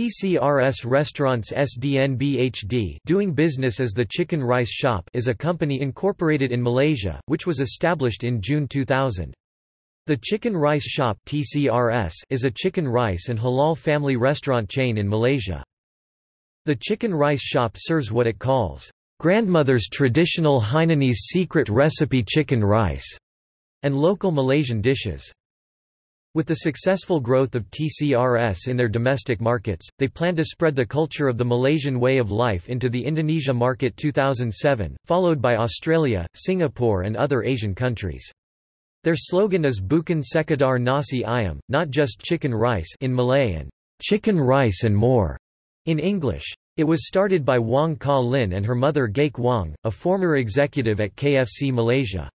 TCRS Restaurants SDNBHD doing business as the Chicken Rice Shop is a company incorporated in Malaysia, which was established in June 2000. The Chicken Rice Shop TCRS is a chicken rice and halal family restaurant chain in Malaysia. The Chicken Rice Shop serves what it calls, "...grandmother's traditional Hainanese secret recipe chicken rice", and local Malaysian dishes. With the successful growth of TCRS in their domestic markets, they plan to spread the culture of the Malaysian way of life into the Indonesia market 2007, followed by Australia, Singapore and other Asian countries. Their slogan is Bukan Sekadar Nasi Ayam, not just chicken rice in Malay and chicken rice and more in English. It was started by Wong Ka Lin and her mother Gaek Wong, a former executive at KFC Malaysia.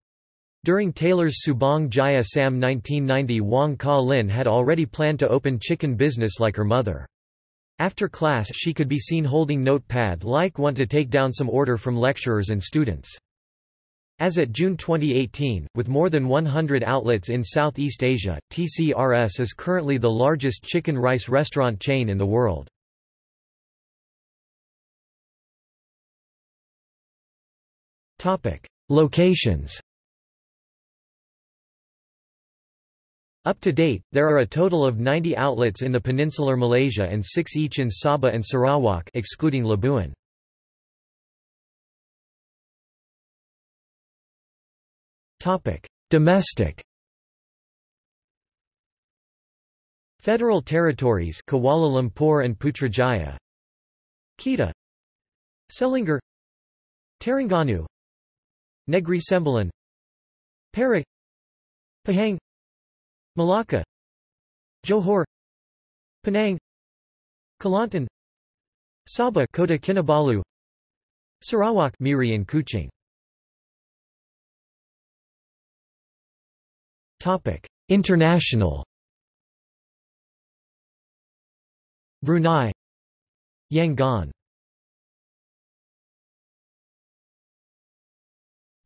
During Taylor's Subang Jaya Sam 1990 Wong Ka Lin had already planned to open chicken business like her mother. After class she could be seen holding notepad like one to take down some order from lecturers and students. As at June 2018, with more than 100 outlets in Southeast Asia, TCRS is currently the largest chicken rice restaurant chain in the world. Locations Up to date, there are a total of 90 outlets in the peninsular Malaysia and 6 each in Sabah and Sarawak excluding Labuan. Topic: Domestic. Federal territories Kuala Lumpur and Putrajaya. Kedah. Selangor. Terengganu. Negri Sembilan. Perak. Pahang Malacca Johor Penang Kelantan Sabah Kota Kinabalu Sarawak Miri and Kuching. Topic International. Brunei Yangon.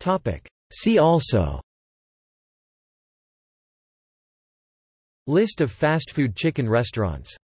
Topic See also List of fast food chicken restaurants